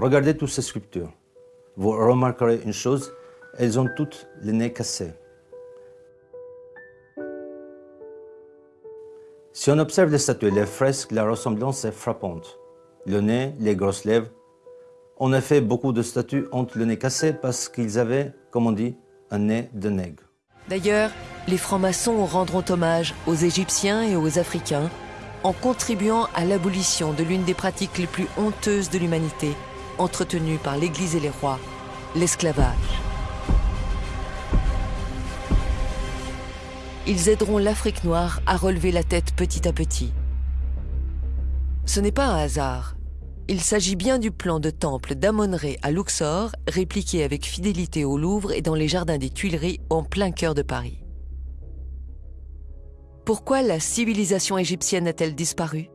Regardez toutes ces sculptures. Vous remarquerez une chose, elles ont toutes les nez cassés. Si on observe les statues et les fresques, la ressemblance est frappante. Le nez, les grosses lèvres. En effet, beaucoup de statues ont le nez cassé parce qu'ils avaient, comme on dit, un nez de nègre. D'ailleurs, les francs-maçons rendront hommage aux Égyptiens et aux Africains en contribuant à l'abolition de l'une des pratiques les plus honteuses de l'humanité, entretenue par l'Église et les rois, l'esclavage. Ils aideront l'Afrique noire à relever la tête petit à petit. Ce n'est pas un hasard. Il s'agit bien du plan de temple d'Amon-Ré à Luxor, répliqué avec fidélité au Louvre et dans les jardins des Tuileries en plein cœur de Paris. Pourquoi la civilisation égyptienne a-t-elle disparu?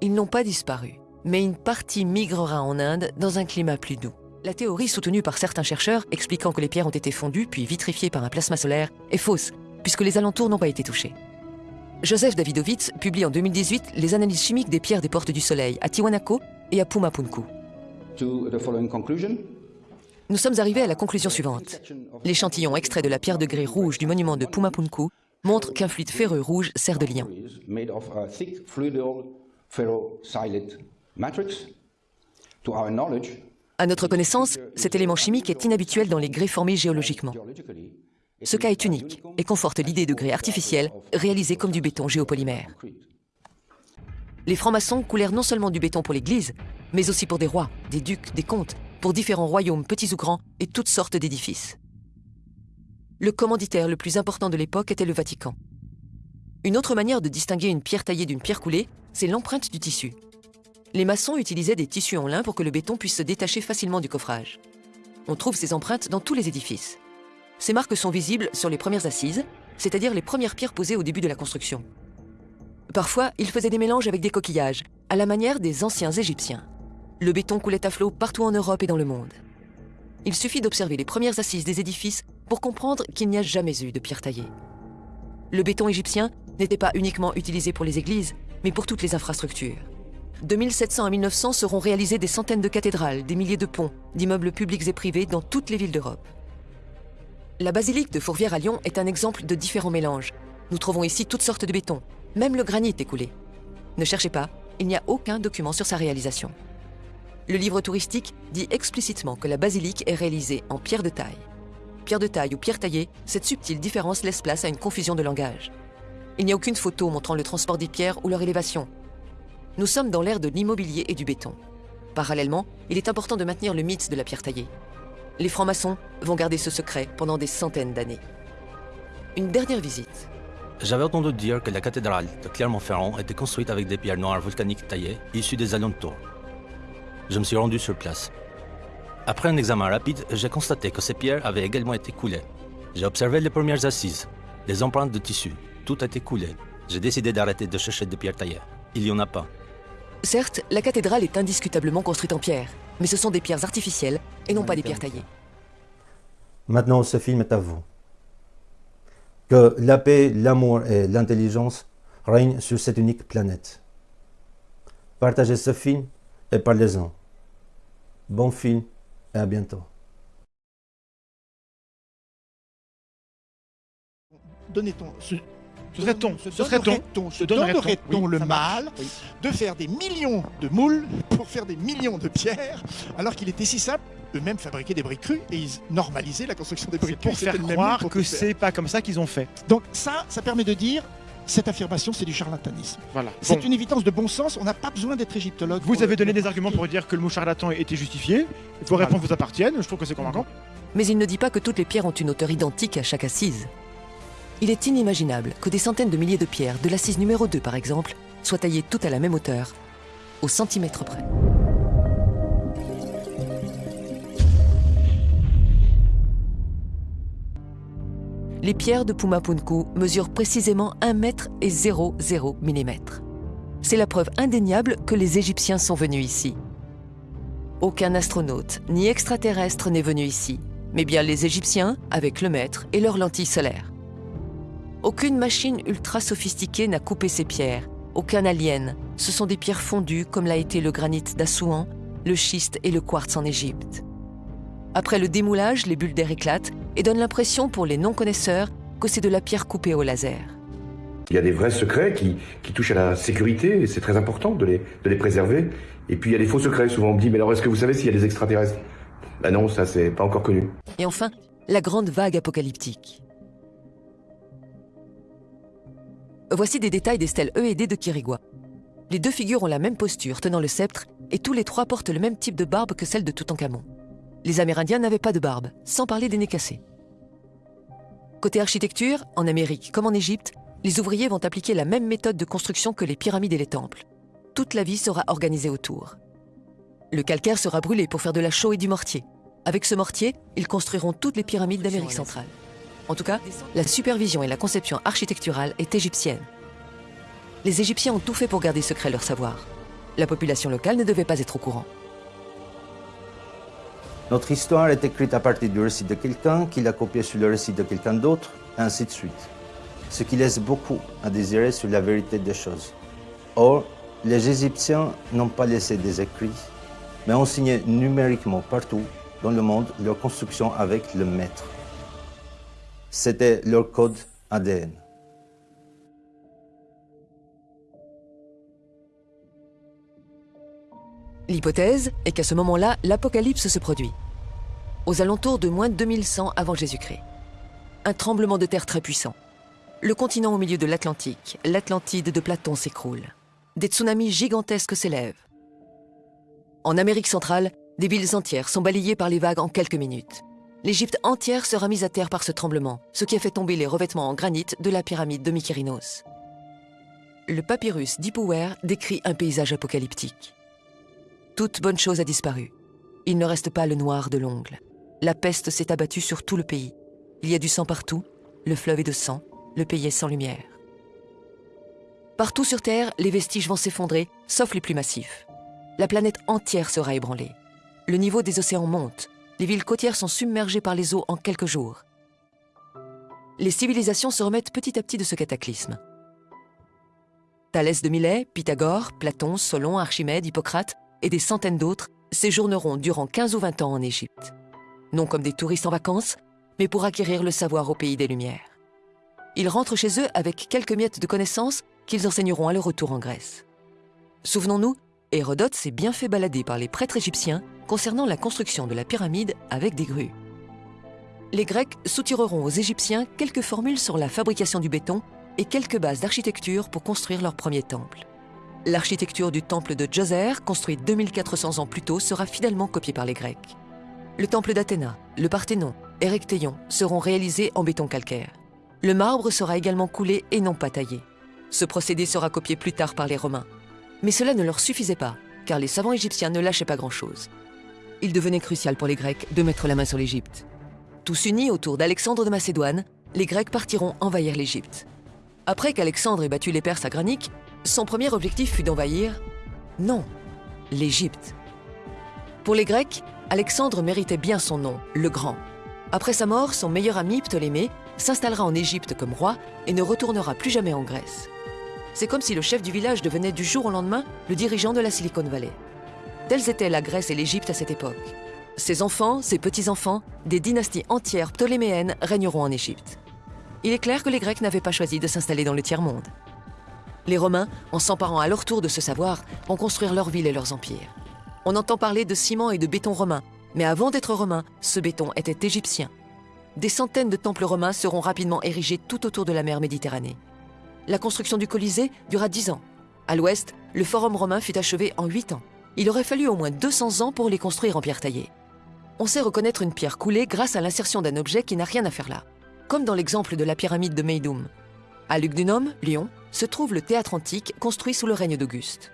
Ils n'ont pas disparu, mais une partie migrera en Inde dans un climat plus doux. La théorie soutenue par certains chercheurs expliquant que les pierres ont été fondues puis vitrifiées par un plasma solaire est fausse, puisque les alentours n'ont pas été touchés. Joseph Davidovitz publie en 2018 les analyses chimiques des pierres des portes du soleil à Tiwanaku et à Pumapunku. Nous sommes arrivés à la conclusion suivante. L'échantillon extrait de la pierre de grès rouge du monument de Pumapunku montre qu'un fluide ferreux rouge sert de liant. À notre connaissance, cet élément chimique est inhabituel dans les grès formés géologiquement. Ce cas est unique et conforte l'idée de grès artificiel réalisé comme du béton géopolymère. Les francs-maçons coulèrent non seulement du béton pour l'Église, mais aussi pour des rois, des ducs, des comtes, pour différents royaumes petits ou grands et toutes sortes d'édifices. Le commanditaire le plus important de l'époque était le Vatican. Une autre manière de distinguer une pierre taillée d'une pierre coulée, c'est l'empreinte du tissu. Les maçons utilisaient des tissus en lin pour que le béton puisse se détacher facilement du coffrage. On trouve ces empreintes dans tous les édifices. Ces marques sont visibles sur les premières assises, c'est-à-dire les premières pierres posées au début de la construction. Parfois, ils faisaient des mélanges avec des coquillages, à la manière des anciens Égyptiens. Le béton coulait à flot partout en Europe et dans le monde. Il suffit d'observer les premières assises des édifices pour comprendre qu'il n'y a jamais eu de pierre taillée. Le béton égyptien n'était pas uniquement utilisé pour les églises, mais pour toutes les infrastructures. De 1700 à 1900 seront réalisées des centaines de cathédrales, des milliers de ponts, d'immeubles publics et privés dans toutes les villes d'Europe. La basilique de Fourvière à Lyon est un exemple de différents mélanges. Nous trouvons ici toutes sortes de béton, même le granit est coulé. Ne cherchez pas, il n'y a aucun document sur sa réalisation. Le livre touristique dit explicitement que la basilique est réalisée en pierre de taille. Pierre de taille ou pierre taillée, cette subtile différence laisse place à une confusion de langage. Il n'y a aucune photo montrant le transport des pierres ou leur élévation. Nous sommes dans l'ère de l'immobilier et du béton. Parallèlement, il est important de maintenir le mythe de la pierre taillée. Les francs-maçons vont garder ce secret pendant des centaines d'années. Une dernière visite. J'avais entendu dire que la cathédrale de Clermont-Ferrand était construite avec des pierres noires volcaniques taillées issues des alentours. Je me suis rendu sur place. Après un examen rapide, j'ai constaté que ces pierres avaient également été coulées. J'ai observé les premières assises, les empreintes de tissu. Tout a été coulé. J'ai décidé d'arrêter de chercher des pierres taillées. Il n'y en a pas. Certes, la cathédrale est indiscutablement construite en pierre, mais ce sont des pierres artificielles et non pas des pierres taillées. Maintenant, ce film est à vous. Que la paix, l'amour et l'intelligence règnent sur cette unique planète. Partagez ce film et parlez-en. Bon film et à bientôt. Ce serait-on, ce serait-on, se donnerait-on le mal de faire des millions de moules pour faire des millions de pierres, alors qu'il était si simple eux-mêmes fabriquer des briques crues et ils normalisaient la construction des briques crues. Pour faire croire que c'est pas comme ça qu'ils ont fait. Donc ça, ça permet de dire cette affirmation, c'est du charlatanisme. Voilà. C'est une évidence de bon sens. On n'a pas besoin d'être égyptologue. Vous avez donné des arguments pour dire que le mot charlatan était justifié. Vos réponses vous appartiennent. Je trouve que c'est convaincant. Mais il ne dit pas que toutes les pierres ont une hauteur identique à chaque assise. Il est inimaginable que des centaines de milliers de pierres, de l'assise numéro 2 par exemple, soient taillées toutes à la même hauteur, au centimètre près. Les pierres de Pumapunku mesurent précisément 1 mètre et 0,0 mm. C'est la preuve indéniable que les Égyptiens sont venus ici. Aucun astronaute ni extraterrestre n'est venu ici, mais bien les Égyptiens avec le maître et leurs lentilles solaires. Aucune machine ultra sophistiquée n'a coupé ces pierres, aucun alien. Ce sont des pierres fondues comme l'a été le granit d'Assouan, le schiste et le quartz en Égypte. Après le démoulage, les bulles d'air éclatent et donnent l'impression pour les non-connaisseurs que c'est de la pierre coupée au laser. Il y a des vrais secrets qui, touchent à la sécurité et c'est très important de les, de les préserver. Et puis il y a des faux secrets. Souvent on me dit, mais alors est-ce que vous savez s'il y a des extraterrestres? Ben non, ça c'est pas encore connu. Et enfin, la grande vague apocalyptique. Voici des détails des stèles E et D de Kirigua. Les deux figures ont la même posture, tenant le sceptre, et tous les trois portent le même type de barbe que celle de Toutankhamon. Les Amérindiens n'avaient pas de barbe, sans parler des nez cassés. Côté architecture, en Amérique comme en Égypte, les ouvriers vont appliquer la même méthode de construction que les pyramides et les temples. Toute la vie sera organisée autour. Le calcaire sera brûlé pour faire de la chaux et du mortier. Avec ce mortier, ils construiront toutes les pyramides d'Amérique centrale. En tout cas, la supervision et la conception architecturale est égyptienne. Les Égyptiens ont tout fait pour garder secret leur savoir. La population locale ne devait pas être au courant. Notre histoire est écrite à partir du récit de quelqu'un qui l'a copié sur le récit de quelqu'un d'autre, ainsi de suite. Ce qui laisse beaucoup à désirer sur la vérité des choses. Or, les Égyptiens n'ont pas laissé des écrits, mais ont signé numériquement partout dans le monde leur construction avec le maître. C'était leur code ADN. L'hypothèse est qu'à ce moment-là, l'apocalypse se produit. Aux alentours de moins 2100 avant Jésus-Christ. Un tremblement de terre très puissant. Le continent au milieu de l'Atlantique, l'Atlantide de Platon s'écroule. Des tsunamis gigantesques s'élèvent. En Amérique centrale, des villes entières sont balayées par les vagues en quelques minutes. L'Égypte entière sera mise à terre par ce tremblement, ce qui a fait tomber les revêtements en granit de la pyramide de Mykérinos. Le papyrus d'Ipouwer décrit un paysage apocalyptique. Toute bonne chose a disparu. Il ne reste pas le noir de l'ongle. La peste s'est abattue sur tout le pays. Il y a du sang partout, le fleuve est de sang, le pays est sans lumière. Partout sur Terre, les vestiges vont s'effondrer, sauf les plus massifs. La planète entière sera ébranlée. Le niveau des océans monte. Les villes côtières sont submergées par les eaux en quelques jours. Les civilisations se remettent petit à petit de ce cataclysme. Thalès de Milet, Pythagore, Platon, Solon, Archimède, Hippocrate et des centaines d'autres séjourneront durant 15 ou 20 ans en Égypte. Non comme des touristes en vacances, mais pour acquérir le savoir au pays des Lumières. Ils rentrent chez eux avec quelques miettes de connaissances qu'ils enseigneront à leur retour en Grèce. Souvenons-nous, Hérodote s'est bien fait balader par les prêtres égyptiens concernant la construction de la pyramide avec des grues. Les Grecs soutireront aux Égyptiens quelques formules sur la fabrication du béton et quelques bases d'architecture pour construire leur premier temple. L'architecture du temple de Djoser, construit 2400 ans plus tôt, sera fidèlement copiée par les Grecs. Le temple d'Athéna, le Parthénon, Erechtheion seront réalisés en béton calcaire. Le marbre sera également coulé et non pas taillé. Ce procédé sera copié plus tard par les Romains. Mais cela ne leur suffisait pas, car les savants égyptiens ne lâchaient pas grand-chose. Il devenait crucial pour les Grecs de mettre la main sur l'Égypte. Tous unis autour d'Alexandre de Macédoine, les Grecs partiront envahir l'Égypte. Après qu'Alexandre ait battu les Perses à Granique, son premier objectif fut d'envahir, non, l'Égypte. Pour les Grecs, Alexandre méritait bien son nom, le Grand. Après sa mort, son meilleur ami Ptolémée s'installera en Égypte comme roi et ne retournera plus jamais en Grèce. C'est comme si le chef du village devenait du jour au lendemain le dirigeant de la Silicon Valley. Telles étaient la Grèce et l'Égypte à cette époque. Ses enfants, ses petits-enfants, des dynasties entières ptoléméennes régneront en Égypte. Il est clair que les Grecs n'avaient pas choisi de s'installer dans le tiers-monde. Les Romains, en s'emparant à leur tour de ce savoir, vont construire leurs villes et leurs empires. On entend parler de ciment et de béton romain, mais avant d'être romain, ce béton était égyptien. Des centaines de temples romains seront rapidement érigés tout autour de la mer Méditerranée. La construction du Colisée dura dix ans. À l'ouest, le Forum romain fut achevé en huit ans. Il aurait fallu au moins 200 ans pour les construire en pierre taillée. On sait reconnaître une pierre coulée grâce à l'insertion d'un objet qui n'a rien à faire là, comme dans l'exemple de la pyramide de Meidoum. À Lugdunum, Lyon, se trouve le théâtre antique construit sous le règne d'Auguste.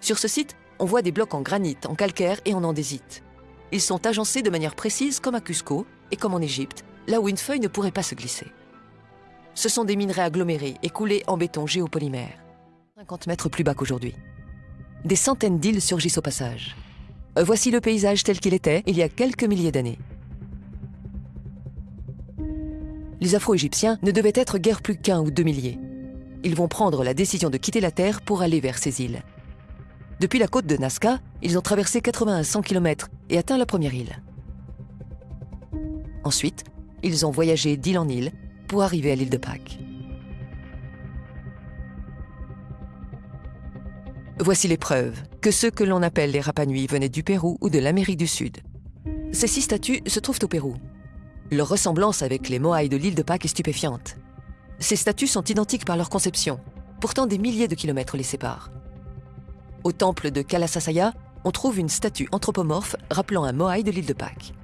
Sur ce site, on voit des blocs en granit, en calcaire et en andésite. Ils sont agencés de manière précise comme à Cusco et comme en Égypte, là où une feuille ne pourrait pas se glisser. Ce sont des minerais agglomérés et coulés en béton géopolymère. 50 mètres plus bas qu'aujourd'hui. Des centaines d'îles surgissent au passage. Voici le paysage tel qu'il était il y a quelques milliers d'années. les Afro-Égyptiens ne devaient être guère plus qu'un ou deux milliers. Ils vont prendre la décision de quitter la Terre pour aller vers ces îles. Depuis la côte de Nazca, ils ont traversé 80 à 100 km et atteint la première île. Ensuite, ils ont voyagé d'île en île pour arriver à l'île de Pâques. Voici les preuves que ceux que l'on appelle les Rapanui venaient du Pérou ou de l'Amérique du Sud. Ces six statues se trouvent au Pérou. Leur ressemblance avec les Moai de l'île de Pâques est stupéfiante. Ces statues sont identiques par leur conception, pourtant des milliers de kilomètres les séparent. Au temple de Kalasasaya, on trouve une statue anthropomorphe rappelant un Moai de l'île de Pâques.